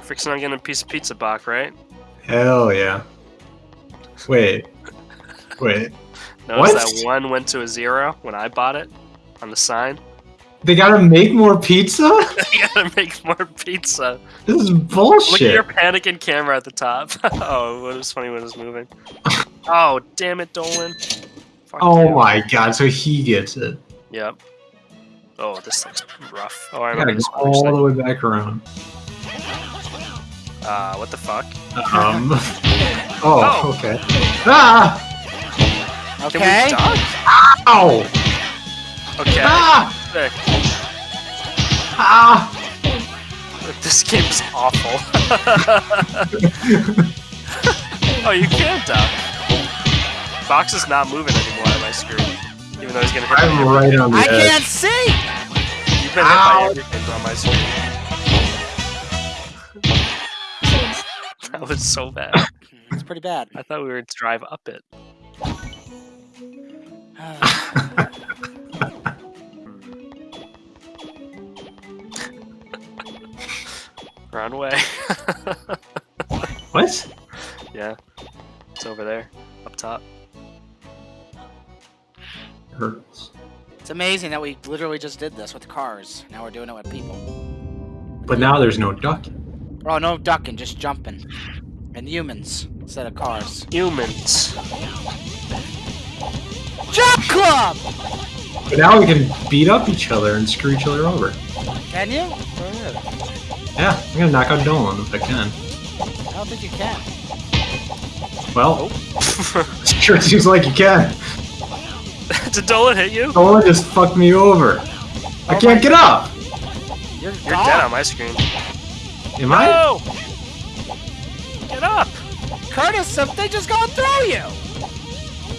You're fixing on getting a piece of pizza, Bach, right? Hell yeah. Wait. Wait. Notice What? that one went to a zero when I bought it on the sign. They gotta make more pizza? they gotta make more pizza. This is bullshit. Look at your panicking camera at the top. oh, it was funny when it was moving. Oh, damn it, Dolan. Fuck Oh you. my god, so he gets it. Yep. Oh, this looks rough. Oh, I remember gotta this go all the way back around. Uh, what the fuck? Um. Oh. Oh, okay. Ah! Can Okay. we duck? Ow! Okay. Ah! Sick. Ah! This game is awful. oh, you can't duck. Box is not moving anymore on my screen. Even though he's gonna hit by I'm right on the I edge. can't see. You've been hit by everything on my screen. That was so bad. It's pretty bad. I thought we were to drive up it. Run away. What? yeah. It's over there. Up top. Hurts. it's amazing that we literally just did this with cars. Now we're doing it with people. But now there's no ducking. Oh, no ducking, just jumping. And humans instead of cars. Humans. Jump club! But now we can beat up each other and screw each other over. Can you? Oh, yeah, I'm gonna knock out Dolan if I can. I don't think you can. Well, sure seems like you can. Did Dolan hit you? Dolan just fucked me over. I Oh can't my- get up. You're, You're dead on my screen. Am I? No! Get up! Curtis, something just going through you!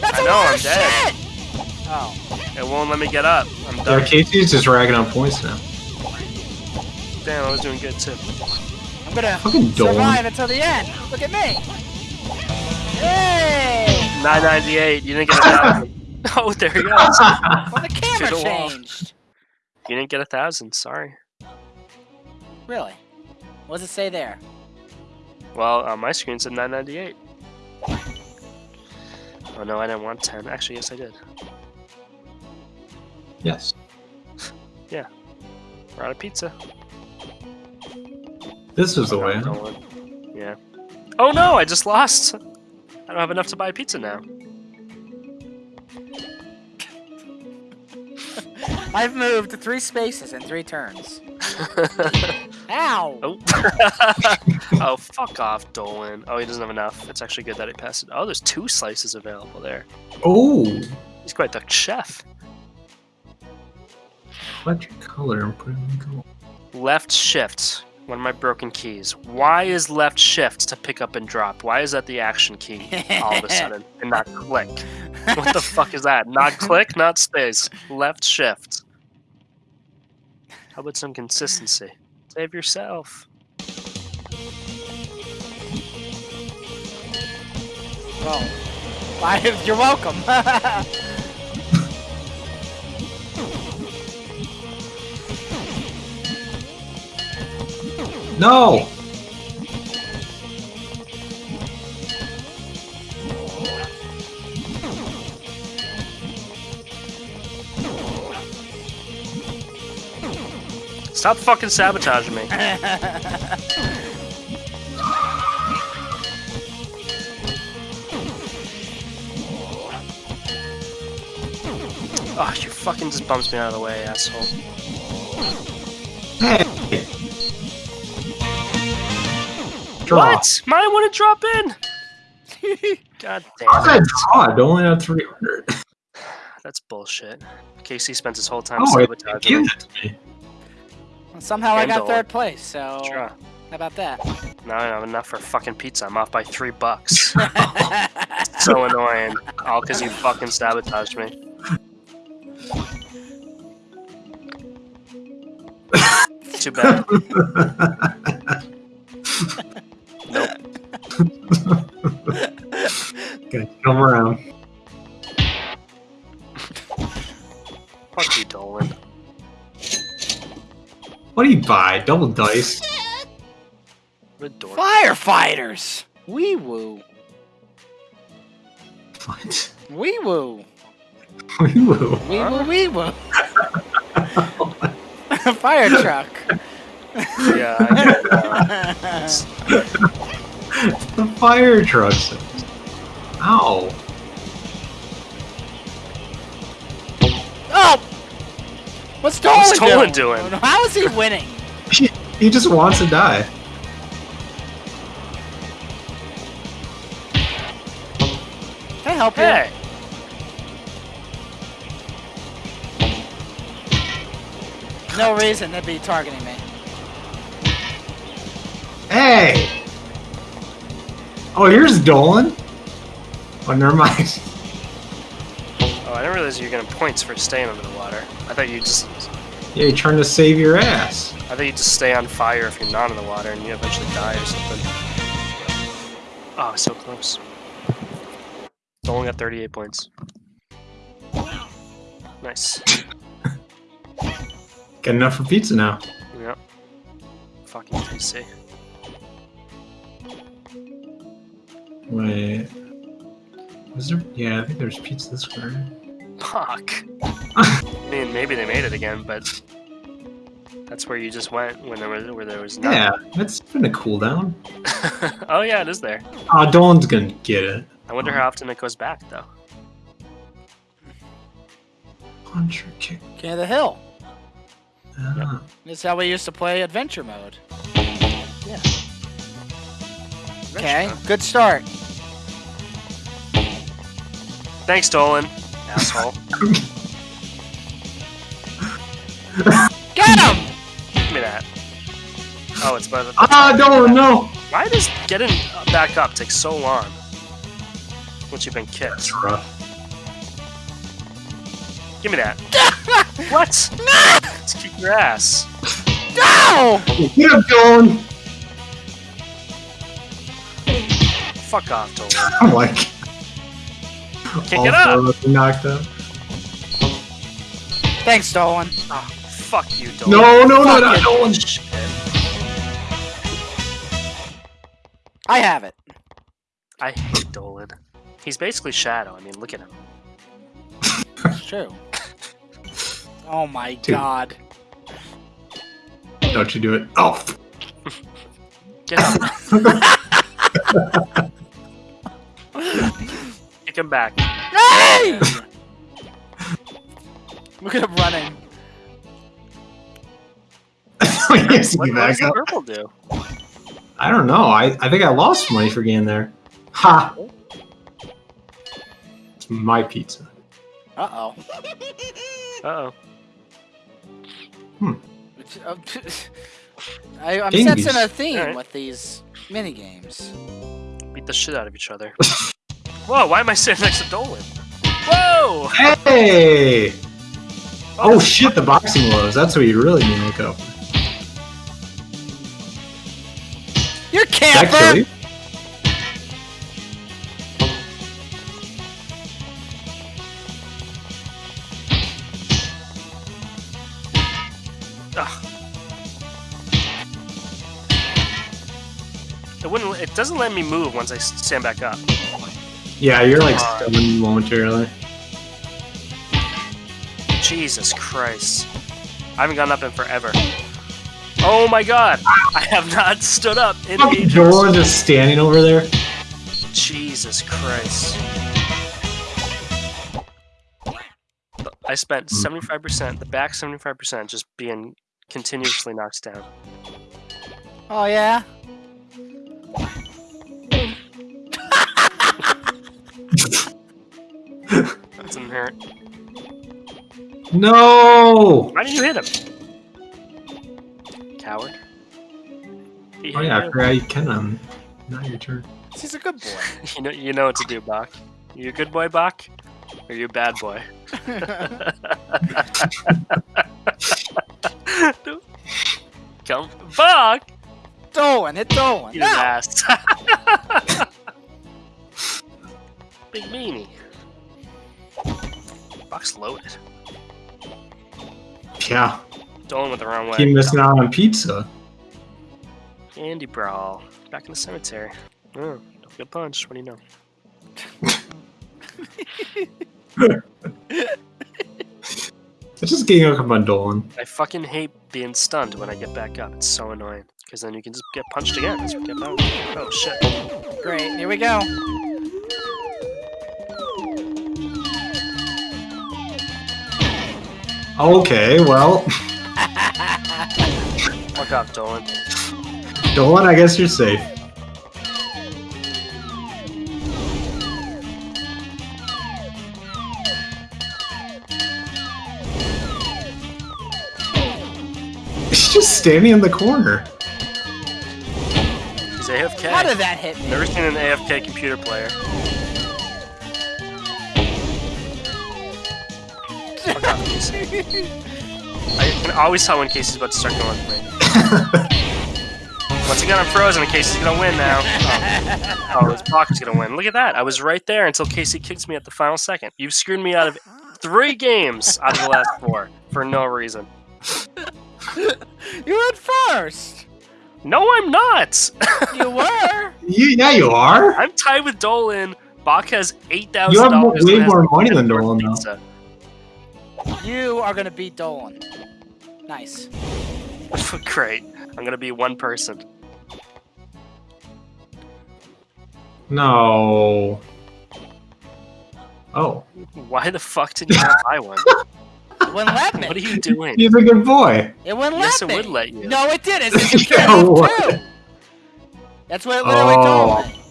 That's I a know, lot I'm of dead. shit! Oh. It won't let me get up. I'm Yeah, done. Casey's just ragging on points now. Damn, I was doing good too. I'm gonna Fucking Dolan. survive until the end. Look at me! Yay! 998. You didn't get a thousand. oh, there he goes. Well, the camera To the wall. changed. You didn't get a thousand. Sorry. Really? What does it say there? Well, on my screen said 998. Oh no, I didn't want 10. Actually, yes, I did. yes. We're out of pizza. This is the way. I'm. Yeah. Oh no, I just lost. I don't have enough to buy pizza now. I've moved three spaces in three turns. Ow! oh. oh, fuck off, Dolan. Oh, he doesn't have enough. It's actually good that he passed it. Oh, there's two slices available there. Oh, He's quite the chef. select your color and put it in gold. Left shift. One of my broken keys. Why is left shift to pick up and drop? Why is that the action key all of a sudden and not click? What the fuck is that? Not click, not space. Left shift. How about some consistency? Save yourself. Well, why- you're welcome. No! Stop fucking sabotaging me. Oh, you fucking just bumps me out of the way, asshole. Hey! What? Mine wouldn't drop in. God damn it. draw? I only had 300. That's bullshit. Casey spends his whole time Oh, sabotaging me. it to me. Somehow I got third place, so Sure. how about that? Now I don't have enough for fucking pizza. I'm off by three bucks. so annoying. All because you fucking sabotaged me. Too bad. Nope. Gonna come around. Fuck you, Dolan. What do you buy? Double dice? What a dork. Firefighters! Wee woo. What? Wee woo. Woo. Wee woo wee woo. Fire truck. Yeah, I know. the fire trucks. Ow. What's Dolan What's Dolan doing? doing? How is he winning? He just wants to die. Can I help you? Hey! No reason to be targeting me. Hey! Oh, here's Dolan. Oh, never mind. Oh, I didn't realize you were getting points for staying under the water. I thought you just Yeah, you're trying to save your ass. I thought you just stay on fire if you're not in the water and you eventually die or something. Oh, so close. Only got 38 points. Nice. Got enough for pizza now. Yep. Fucking PC. Wait. Was there? Yeah, I think there's pizza this way. Fuck. I mean, maybe they made it again, but that's where you just went when there was where there was none. Yeah, that's been a cooldown. oh yeah, it is there. Oh, Dolan's gonna get it. I wonder how often it goes back though. Punch or kick. King of the Hill. Ah. This is how we used to play adventure mode. Yeah. Okay, Adventure good start. Thanks, Dolan. Asshole. Get him! Give me that. Oh, it's by the. Ah, Dolan, no! Why does getting back up take so long? Once you've been kicked. That's rough. Give me that. what? Let's kick your ass. No! Get up, Dolan! Fuck off, Dolan. I'm like. Kick all it up. four of knocked out. Thanks, Dolan. Oh, fuck you, Dolan. No, no, no, no, Fucking Dolan! shit. I have it. I hate Dolan. He's basically Shadow. I mean, look at him. It's true. Oh my Dude. god. Don't you do it. Oh! Get up. Kick him back. Hey! Look at him running. he has to What, what does back the up. purple do? I don't know. I, I think I lost money for getting there. Ha! It's my pizza. Uh oh. Uh oh. I, I'm Dingies. sensing a theme Alright. with these mini games. Beat the shit out of each other. Whoa, why am I sitting next to Dolan? Whoa! Hey! Oh, oh shit, the boxing gloves. That's what you really need to look up. You're Did that camper! you? Ugh. It wouldn't. It doesn't let me move once I stand back up. Yeah, you're like Come on. stunned momentarily. Jesus Christ! I haven't gotten up in forever. Oh my God! I have not stood up in Fucking ages. Dolan just standing over there. Jesus Christ! I spent hmm. seventy-five percent, the back seventy-five percent, just being continuously knocked down. Oh yeah? That's an inherent. No! Why didn't you hit him? Coward. He Oh yeah, I you. forgot you can. Um, now your turn. He's a good boy. You know, you know what to do, Bach. You a good boy, Bach? Or you a bad boy? Come, Bach! Dolan, hit Dolan. Eat his No! ass. Big meanie. Bach's loaded. Yeah, Dolan went the wrong way. keep missing out on pizza. Andy Brawl. Back in the cemetery. Oh, don't get punched. What do you know? It's just getting up on Dolan. I fucking hate being stunned when I get back up. It's so annoying. Because then you can just get punched again. Get. Oh shit. Great, here we go. Okay, well, Fuck off, Dolan. Dolan, I guess you're safe. He's just standing in the corner. He's AFK. How did that hit me? Never seen an AFK computer player. I can always tell when Casey's about to start going with me. Once again, I'm frozen and Casey's gonna win now. Oh, oh this block is gonna win. Look at that. I was right there until Casey kicks me at the final second. You've screwed me out of three games out of the last four for no reason. You went first. No, I'm not. You were. You, yeah, you are. I'm tied with Dolan. Bach has eight thousand You have more- way more money than Dolan, though. pizza. You are gonna beat Dolan. Nice. Great. I'm gonna be one person. No. Oh, Why the fuck did you not buy one? It wouldn't let me. What are you doing? he's a good boy. It wouldn't Yes, let it me. would let you. No, it didn't. It said you can't have two. That's what it literally Oh. told me.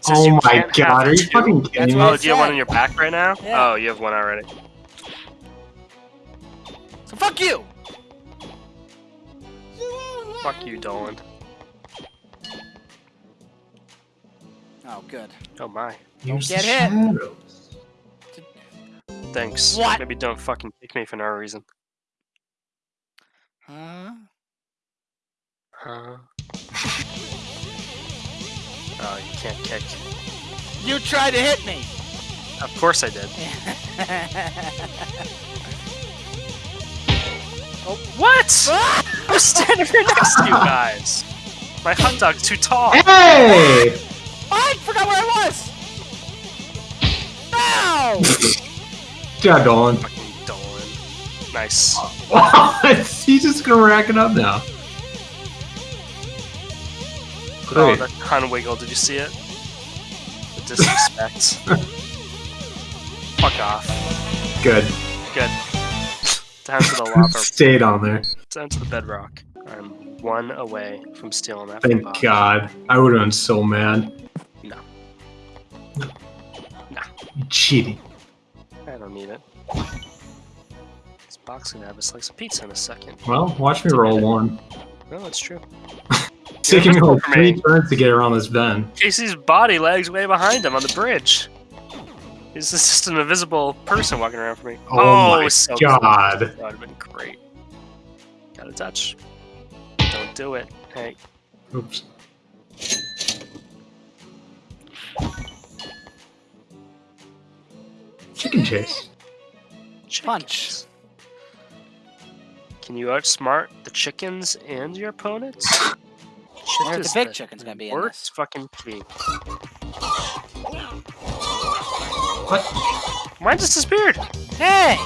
Says Oh my god, are you fucking kidding me? Oh, do you have one said. in your back right now? Yeah. Oh, you have one already. So fuck you. Fuck you, Dolan. Oh, good. Oh my. Use get the hit. shadows. Thanks. What? Maybe don't fucking kick me for no reason. Huh? Huh? Oh, you can't kick. You tried to hit me. Of course I did. Oh, what? I was standing right next to you guys. My hot dog's too tall. Hey! I forgot where I was. No. Good job, Dolan. Fucking Dolan. Nice. He's just gonna rack it up now. Oh, Great. that con wiggle. Did you see it? The disrespect. Fuck off. Good. Good. Down to the lava. Stayed on there. Down to the bedrock. I'm one away from stealing that Thank Bob. God. I would have been so mad. No. No. Cheating. I don't need it. This box gonna have a slice of pizza in a second. Well, watch me roll one. No, that's true. It's taking me like three turns to get around this bend. Casey's body lags way behind him on the bridge. He's just an invisible person walking around for me. Oh, oh my so God. That would have been great. Got a touch. Don't do it. Hey, Oops. Chicken chase. Punch. Can you outsmart the chickens and your opponents? Where's the big the chicken's gonna be in Worst this? fucking key. What? Mine just disappeared. Hey.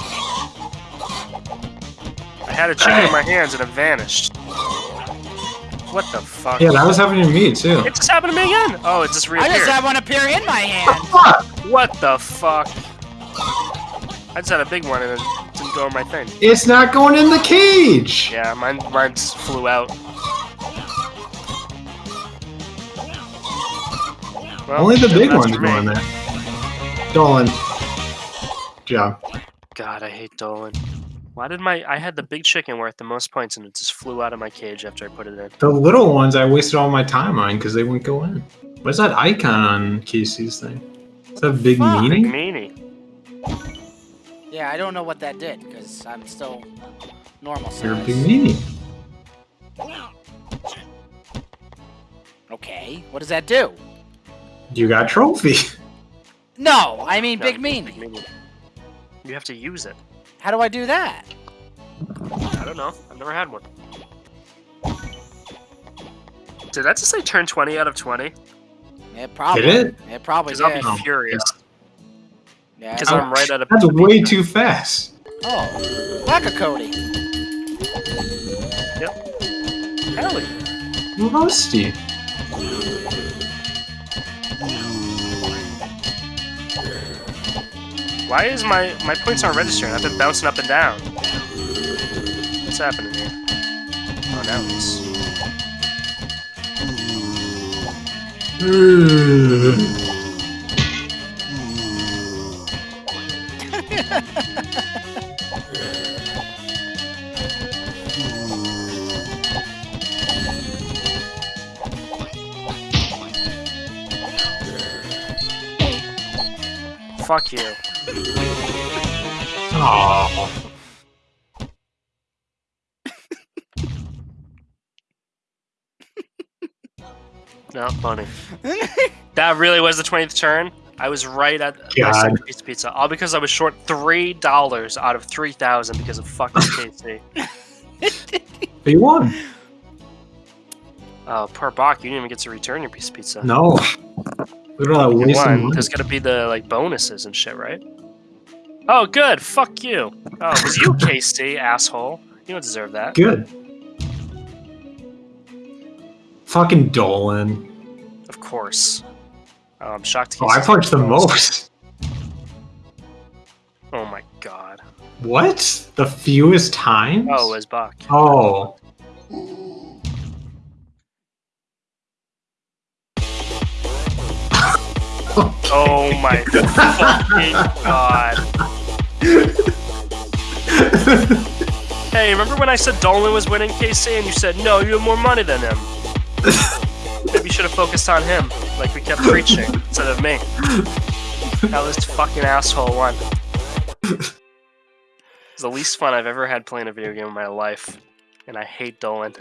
I had a chicken in my hands and it vanished. What the fuck? Yeah, that was happening to me too. It just happened to me again. Oh, it just I reappeared. just had one appear in my hand. Fuck! What the fuck? I just had a big one and it didn't go in my thing. It's not going in the cage! Yeah, mine mine just flew out. Well, Only the big ones for go in there. Dolan. Good job. God, I hate Dolan. Why did my I had the big chicken worth the most points and it just flew out of my cage after I put it in. The little ones I wasted all my time on because they wouldn't go in. What's that icon on Casey's thing? Is that big fuck? Big meaning? meanie. Yeah, I don't know what that did because I'm still normal size. You're a big meaning. Okay, what does that do? You got trophy. No, oh, I mean No, big it's meanie. meanie. You have to use it. How do I do that? I don't know. I've never had one. Did that just say turn 20 out of 20? It probably. Did it? It probably Because I'll did. be furious. Yeah. Because I'm right out of. That's way too fast. Oh, Whack a Cody. Hell yeah. Rusty. Why is my my points aren't registering? I've been bouncing up and down. What's happening here? Oh, now it's. Fuck you. Aww. Not funny. that really was the 20th turn. I was right at my God. second piece of pizza, all because I was short three dollars out of three thousand because of fucking Casey. But you won. Oh, poor Bach, you didn't even get to return your piece of pizza. No. Look at all that You waste of won. money. There's gonna be the like bonuses and shit, right? Oh, good. Fuck you. Oh, it was you, Casey, asshole. You don't deserve that. Good. Fucking Dolan. Of course. Oh, I'm shocked. Oh, I punched the most. Oh my god. What? The fewest times? Oh, it was Bach. Oh. Oh my fucking god. Hey, remember when I said Dolan was winning Casey and you said no, you have more money than him? Maybe you should have focused on him, like we kept preaching, instead of me. Now this fucking asshole won. It's the least fun I've ever had playing a video game in my life, and I hate Dolan.